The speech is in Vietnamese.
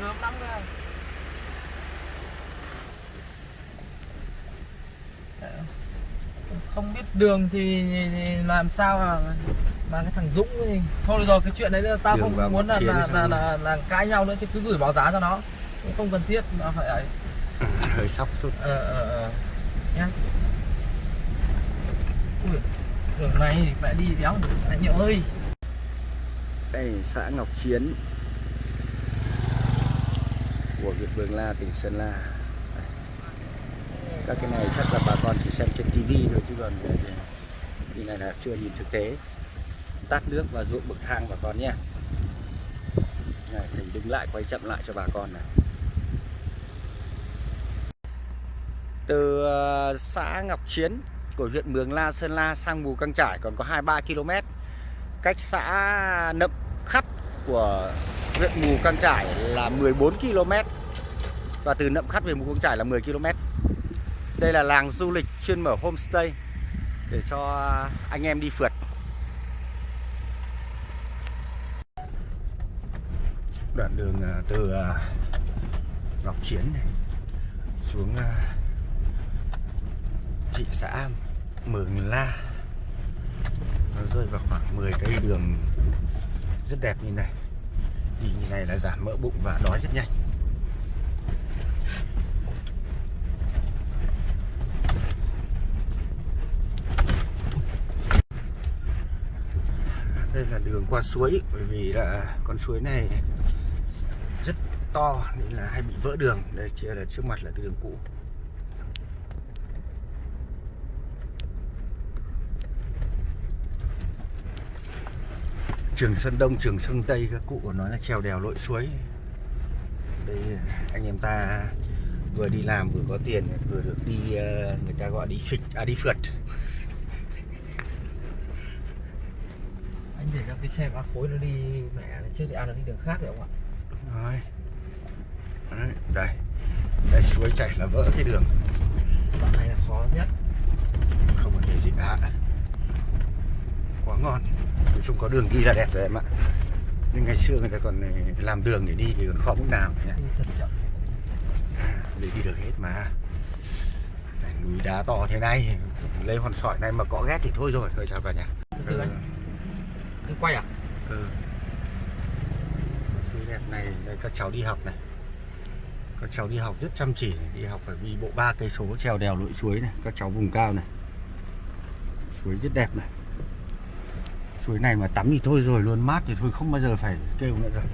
hướng lắm cơ không biết đường thì, làm sao mà mà cái thằng Dũng thì thôi rồi cái chuyện đấy là tao không muốn là là, là, là là cãi nhau nữa thì cứ gửi báo giá cho nó. Cũng không cần thiết nó phải ấy. Hơi sốc chút. Ờ ờ ờ. Nhá. Ui, đường này mẹ đi đéo anh nhậu ơi. Đây xã Ngọc Chiến của huyện Mường La tỉnh Sơn La. Các cái này chắc là bà con chỉ xem trên tivi thôi chứ còn về này là chưa nhìn thực tế. Tát nước và ruộng bậc thang bà con nhé. Này, thì đứng lại quay chậm lại cho bà con này. Từ ờ, xã Ngọc Chiến của huyện Mường La Sơn La sang Mù Căng Trải còn có 23 km cách xã Nậm Khắt của huyện Mù Căng Trải là 14 km và từ Nậm Khắt về Mù Căng Trải là 10 km. Đây là làng du lịch chuyên mở homestay để cho anh em đi phượt. Đoạn đường à, từ à, Ngọc Chiến này xuống à, thị xã Mường La. Nó rơi vào khoảng 10 cây đường rất đẹp như này đi như này là giảm mỡ bụng và đói rất nhanh. Đây là đường qua suối, bởi vì là con suối này rất to, nên là hay bị vỡ đường. Đây kia là trước mặt là cái đường cũ. Trường Sơn Đông, Trường Sơn Tây các cụ còn nói là trèo đèo lội suối. Đây anh em ta vừa đi làm vừa có tiền vừa được đi ờ, người ta gọi đi phịch à đi phượt. anh để cho cái xe ba khối nó đi mẹ nó trước thì ăn nó đi đường khác rồi không ạ Đúng rồi. Đấy, đây. Đây suối chảy là vỡ cái đường, đoạn này là khó nhất không có thể gì cả. Quá ngon. Nói chung có đường đi là đẹp rồi em ạ. Nhưng ngày xưa người ta còn làm đường để đi thì còn khó mức nào nhỉ? chậm để đi được hết mà Này, núi đá to thế này lấy hòn sỏi này mà có ghét thì thôi rồi thôi chào cả nhà từ từ anh quay à ừ. suối đẹp này đây các cháu đi học này các cháu đi học rất chăm chỉ đi học phải đi bộ ba cây số trèo đèo lội suối này các cháu vùng cao này suối rất đẹp này suối này mà tắm thì thôi rồi, luôn mát thì thôi, không bao giờ phải kêu nữa rồi.